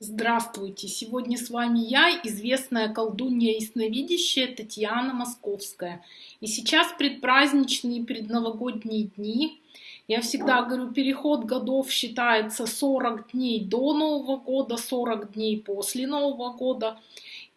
Здравствуйте! Сегодня с вами я, известная колдунья ясновидящая Татьяна Московская. И сейчас предпраздничные предновогодние дни. Я всегда говорю, переход годов считается 40 дней до Нового года, 40 дней после Нового года.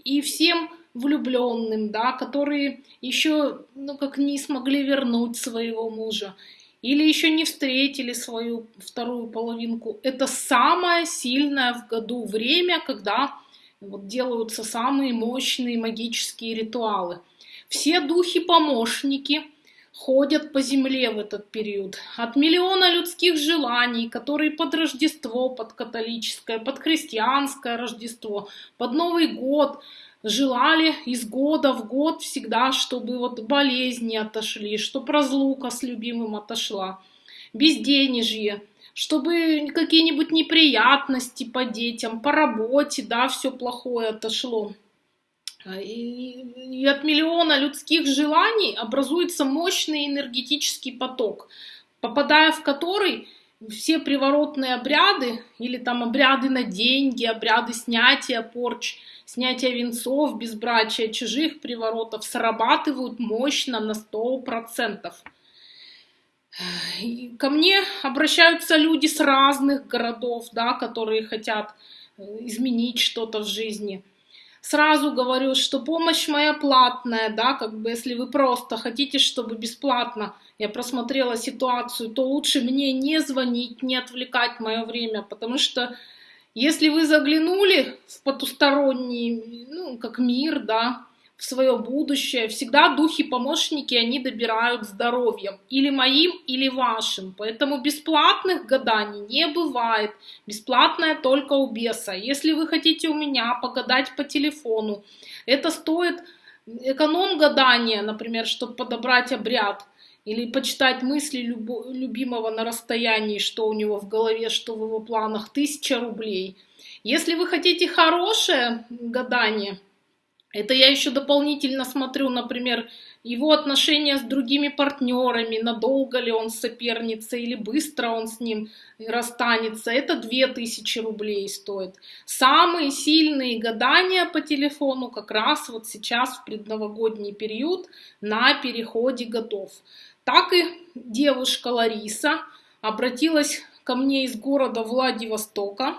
И всем влюбленным, да, которые еще, ну, как не смогли вернуть своего мужа, или еще не встретили свою вторую половинку. Это самое сильное в году время, когда вот делаются самые мощные магические ритуалы. Все духи-помощники ходят по земле в этот период. От миллиона людских желаний, которые под Рождество, под католическое, под христианское Рождество, под Новый год – желали из года в год всегда, чтобы вот болезни отошли, чтобы разлука с любимым отошла, безденежье, чтобы какие-нибудь неприятности по детям, по работе, да, все плохое отошло. И, и от миллиона людских желаний образуется мощный энергетический поток, попадая в который все приворотные обряды или там обряды на деньги, обряды снятия порч, снятия венцов, безбрачия, чужих приворотов срабатывают мощно на 100%. И ко мне обращаются люди с разных городов, да, которые хотят э, изменить что-то в жизни – сразу говорю, что помощь моя платная, да, как бы если вы просто хотите, чтобы бесплатно я просмотрела ситуацию, то лучше мне не звонить, не отвлекать мое время, потому что если вы заглянули в потусторонний, ну, как мир, да, в свое будущее. Всегда духи-помощники, они добирают здоровьем. Или моим, или вашим. Поэтому бесплатных гаданий не бывает. Бесплатное только у беса. Если вы хотите у меня погадать по телефону, это стоит эконом-гадание, например, чтобы подобрать обряд. Или почитать мысли любимого на расстоянии, что у него в голове, что в его планах, тысяча рублей. Если вы хотите хорошее гадание – это я еще дополнительно смотрю, например, его отношения с другими партнерами, надолго ли он соперница или быстро он с ним расстанется. Это 2000 рублей стоит. Самые сильные гадания по телефону как раз вот сейчас в предновогодний период на переходе годов. Так и девушка Лариса обратилась ко мне из города Владивостока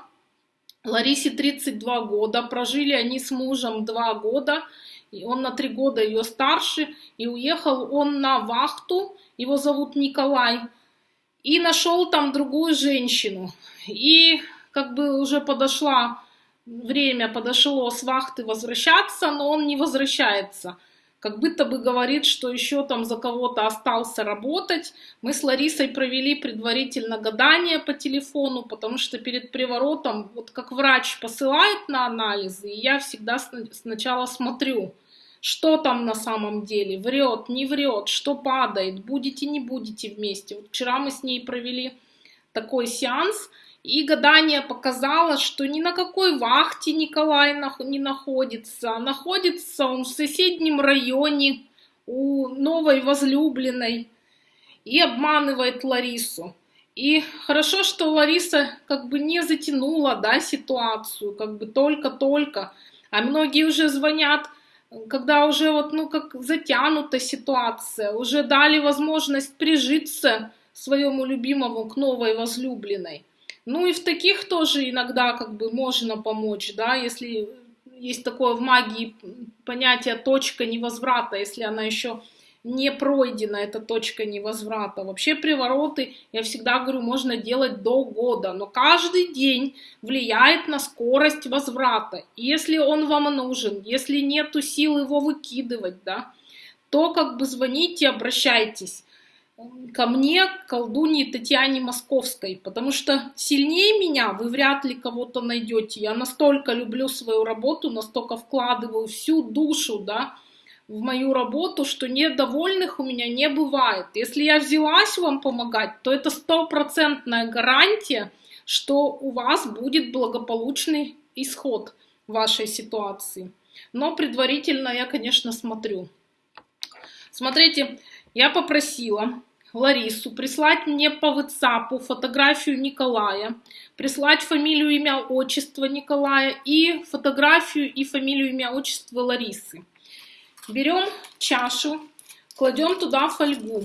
Ларисе 32 года, прожили они с мужем 2 года, и он на 3 года ее старше, и уехал он на вахту, его зовут Николай, и нашел там другую женщину. И как бы уже подошла время, подошло с вахты возвращаться, но он не возвращается – как будто бы говорит, что еще там за кого-то остался работать. Мы с Ларисой провели предварительно гадание по телефону, потому что перед приворотом, вот как врач посылает на анализы, и я всегда сначала смотрю, что там на самом деле, врет, не врет, что падает, будете, не будете вместе. Вот вчера мы с ней провели такой сеанс, и гадание показало, что ни на какой вахте Николай не находится. Находится он в соседнем районе у новой возлюбленной и обманывает Ларису. И хорошо, что Лариса как бы не затянула да, ситуацию, как бы только-только. А многие уже звонят, когда уже вот, ну, как затянута ситуация, уже дали возможность прижиться своему любимому к новой возлюбленной. Ну и в таких тоже иногда как бы можно помочь, да, если есть такое в магии понятие точка невозврата, если она еще не пройдена, эта точка невозврата. Вообще привороты, я всегда говорю, можно делать до года, но каждый день влияет на скорость возврата. если он вам нужен, если нету сил его выкидывать, да, то как бы звоните, обращайтесь ко мне, колдунье Татьяне Московской, потому что сильнее меня вы вряд ли кого-то найдете. Я настолько люблю свою работу, настолько вкладываю всю душу, да, в мою работу, что недовольных у меня не бывает. Если я взялась вам помогать, то это стопроцентная гарантия, что у вас будет благополучный исход вашей ситуации. Но предварительно я, конечно, смотрю. Смотрите, я попросила Ларису, прислать мне по WhatsApp фотографию Николая, прислать фамилию, имя, отчество Николая и фотографию и фамилию, имя, отчество Ларисы. Берем чашу, кладем туда фольгу.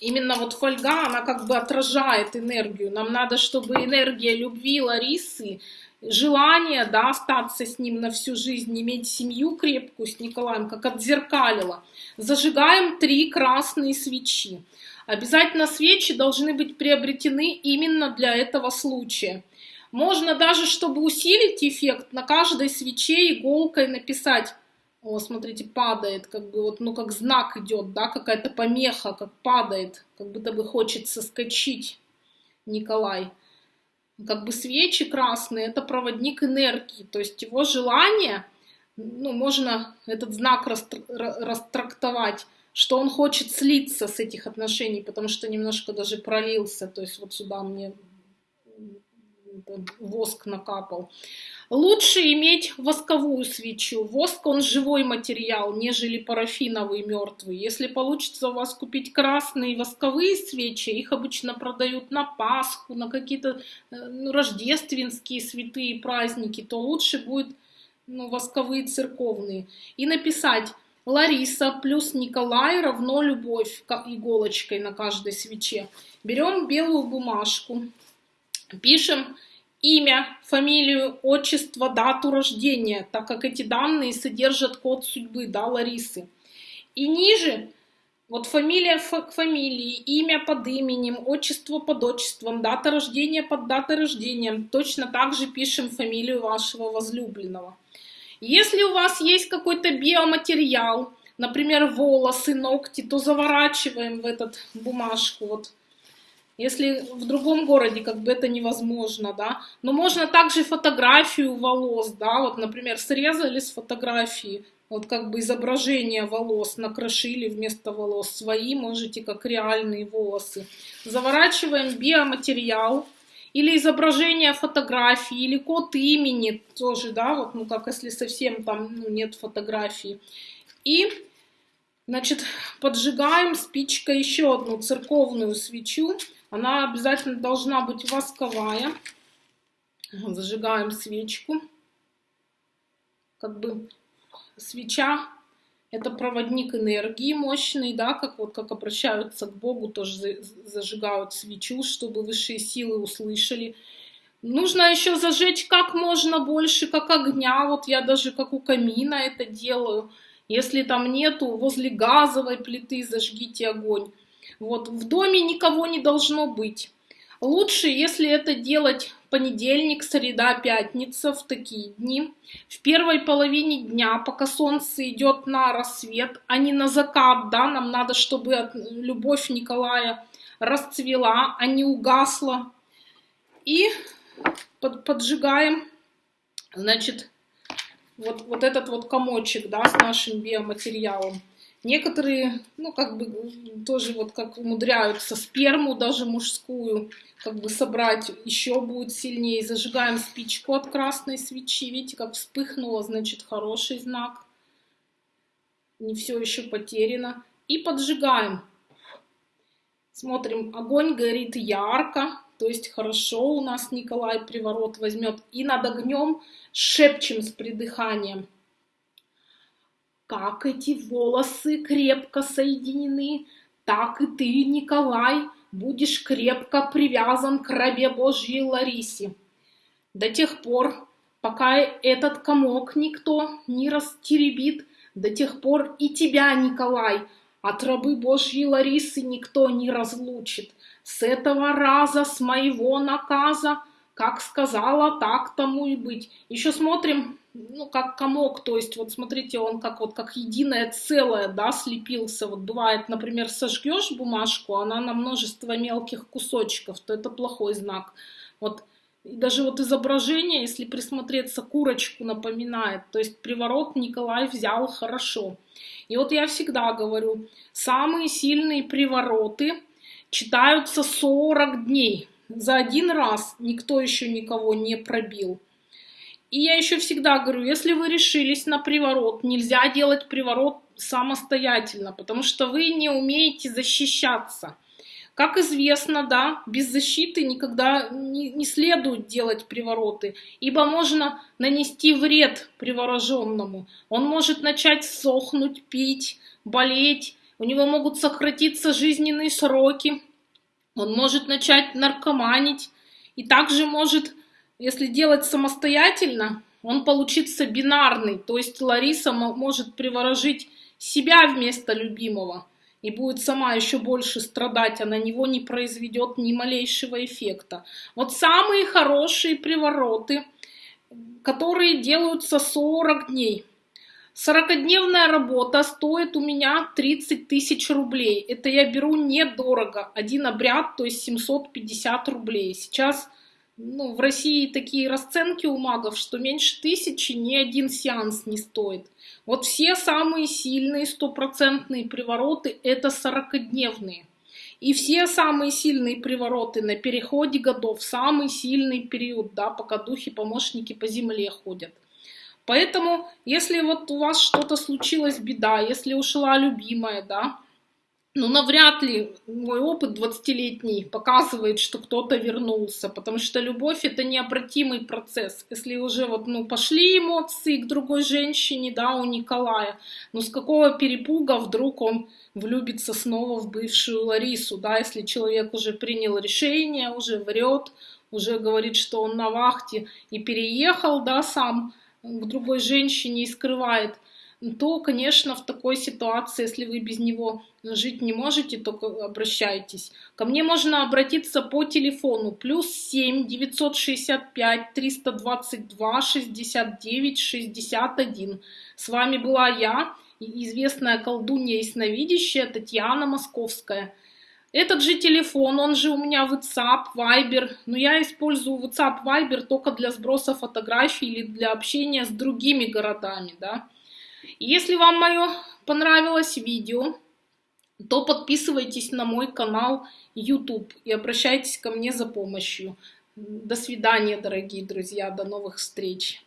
Именно вот фольга, она как бы отражает энергию. Нам надо, чтобы энергия любви Ларисы желание, да, остаться с ним на всю жизнь, иметь семью крепкую с Николаем, как отзеркалило. Зажигаем три красные свечи. Обязательно свечи должны быть приобретены именно для этого случая. Можно даже, чтобы усилить эффект, на каждой свече иголкой написать о, смотрите, падает, как бы вот, ну, как знак идет, да, какая-то помеха, как падает, как будто бы хочет соскочить Николай как бы свечи красные, это проводник энергии, то есть его желание, ну, можно этот знак растрактовать, что он хочет слиться с этих отношений, потому что немножко даже пролился, то есть вот сюда мне воск накапал. Лучше иметь восковую свечу. Воск, он живой материал, нежели парафиновый мертвый. Если получится у вас купить красные восковые свечи, их обычно продают на Пасху, на какие-то э, ну, рождественские святые праздники, то лучше будет ну, восковые церковные. И написать Лариса плюс Николай равно любовь иголочкой на каждой свече. Берем белую бумажку, пишем имя, фамилию, отчество, дату рождения, так как эти данные содержат код судьбы, да, Ларисы. И ниже вот фамилия к фамилии, имя под именем, отчество под отчеством, дата рождения под датой рождения. Точно так же пишем фамилию вашего возлюбленного. Если у вас есть какой-то биоматериал, например, волосы, ногти, то заворачиваем в этот бумажку. Вот если в другом городе как бы это невозможно, да, но можно также фотографию волос, да, вот, например, срезали с фотографии, вот как бы изображение волос, накрошили вместо волос свои, можете как реальные волосы. Заворачиваем биоматериал или изображение фотографии, или код имени тоже, да, вот, ну как если совсем там ну, нет фотографии. И, значит, поджигаем спичкой еще одну церковную свечу, она обязательно должна быть восковая. Зажигаем свечку. Как бы свеча это проводник энергии мощный, да, как вот как обращаются к Богу, тоже зажигают свечу, чтобы высшие силы услышали. Нужно еще зажечь как можно больше, как огня. Вот я даже как у камина это делаю. Если там нету, возле газовой плиты зажгите огонь. Вот, в доме никого не должно быть. Лучше, если это делать понедельник, среда, пятница, в такие дни, в первой половине дня, пока солнце идет на рассвет, а не на закат, да, нам надо, чтобы любовь Николая расцвела, а не угасла. И под, поджигаем, значит, вот, вот этот вот комочек, да, с нашим биоматериалом. Некоторые, ну, как бы, тоже вот как умудряются сперму даже мужскую, как бы собрать еще будет сильнее. Зажигаем спичку от красной свечи. Видите, как вспыхнуло, значит, хороший знак. Не все еще потеряно. И поджигаем. Смотрим, огонь горит ярко, то есть хорошо у нас Николай приворот возьмет. И над огнем шепчем с придыханием как эти волосы крепко соединены, так и ты, Николай, будешь крепко привязан к рабе Божьей Ларисе. До тех пор, пока этот комок никто не растеребит, до тех пор и тебя, Николай, от рабы Божьей Ларисы никто не разлучит. С этого раза, с моего наказа, как сказала, так тому и быть. Еще смотрим ну, как комок, то есть, вот смотрите, он как вот как единое целое, да, слепился. Вот бывает, например, сожгешь бумажку, она на множество мелких кусочков, то это плохой знак. Вот и даже вот изображение, если присмотреться, курочку напоминает. То есть приворот Николай взял хорошо. И вот я всегда говорю, самые сильные привороты читаются 40 дней. За один раз никто еще никого не пробил. И я еще всегда говорю, если вы решились на приворот, нельзя делать приворот самостоятельно, потому что вы не умеете защищаться. Как известно, да, без защиты никогда не, не следует делать привороты, ибо можно нанести вред привороженному. Он может начать сохнуть, пить, болеть, у него могут сократиться жизненные сроки, он может начать наркоманить, и также может, если делать самостоятельно, он получится бинарный, то есть Лариса может приворожить себя вместо любимого и будет сама еще больше страдать, а на него не произведет ни малейшего эффекта. Вот самые хорошие привороты, которые делаются 40 дней. 40-дневная работа стоит у меня 30 тысяч рублей. Это я беру недорого. Один обряд, то есть 750 рублей. Сейчас ну, в России такие расценки у магов, что меньше тысячи ни один сеанс не стоит. Вот все самые сильные стопроцентные привороты – это 40-дневные. И все самые сильные привороты на переходе годов, самый сильный период, да, пока духи-помощники по земле ходят. Поэтому, если вот у вас что-то случилось, беда, если ушла любимая, да, ну, навряд ли мой опыт 20-летний показывает, что кто-то вернулся, потому что любовь это необратимый процесс. Если уже вот, ну, пошли эмоции к другой женщине, да, у Николая, ну, с какого перепуга вдруг он влюбится снова в бывшую Ларису, да, если человек уже принял решение, уже врет, уже говорит, что он на вахте и переехал, да, сам к другой женщине и скрывает – то, конечно, в такой ситуации, если вы без него жить не можете, то обращайтесь. Ко мне можно обратиться по телефону плюс 7 965 322 69 61. С вами была я, известная колдунья ясновидящая Татьяна Московская. Этот же телефон, он же у меня WhatsApp, Viber, но я использую WhatsApp, Viber только для сброса фотографий или для общения с другими городами, да. Если вам мое понравилось видео, то подписывайтесь на мой канал YouTube и обращайтесь ко мне за помощью. До свидания, дорогие друзья, до новых встреч.